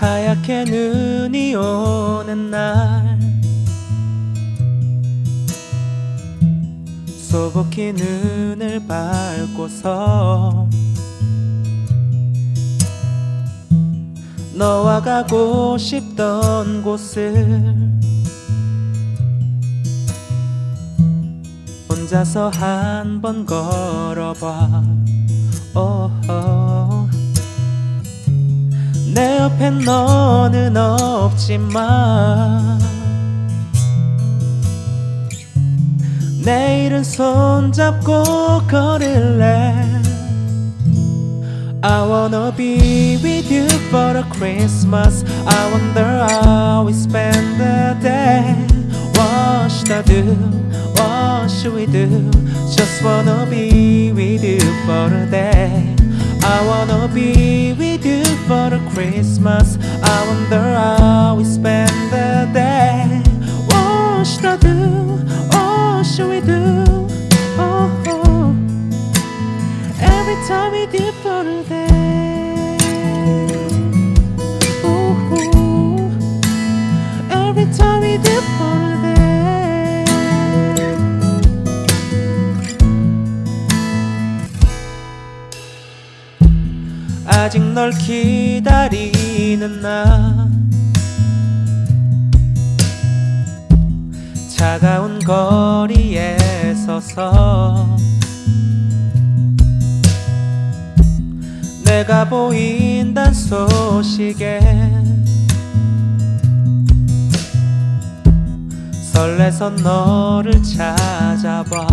하얗게 눈이 오는 날 소복히 눈을 밟고서 너와 가고 싶던 곳을 혼자서 한 번 걸어봐 오호. 내 옆엔 너는 없지만 내일은 손잡고 걸을래 I wanna be with you for a Christmas I wonder how we spend the day What should I do? What should we do? Just wanna be with you for a day I wanna be with you for the Christmas I wonder how we spend the day What should I do? What should we do? Oh, oh. Every time we do for a day 아직 널 기다리는 나 차가운 거리에 서서 내가 보인단 소식에 설레서 너를 찾아봐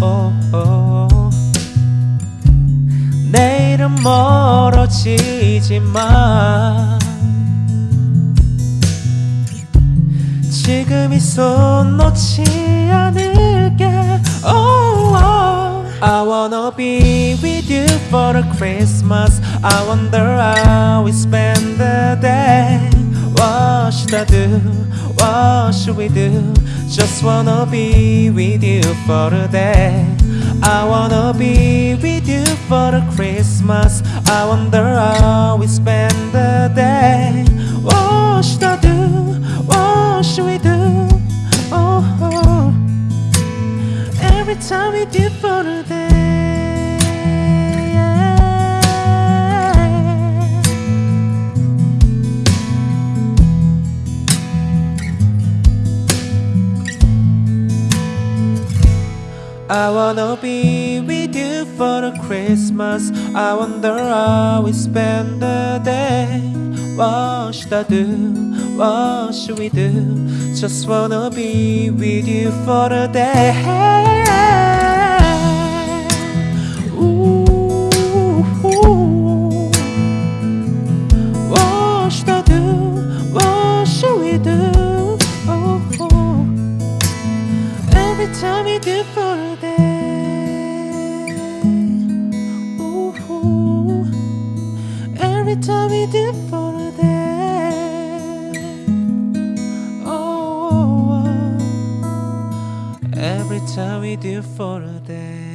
오오. 멀어지지만 지금 이 손 놓지 않을게 oh, oh. I wanna be with you for a Christmas I wonder how we spend the day What should I do? What should we do? Just wanna be with you for a day I wanna be with you for a Christmas I wonder how we spend the day What should I do? What should we do? Oh, oh. Every time we do for a day I wanna be with you for a Christmas. I wonder how we spend the day. What should I do? What should we do? Just wanna be with you for a day. Ooh. What should I do? What should we do? Oh, oh. Every time we do for a Every time we do for a day. Oh, every time we do for a day.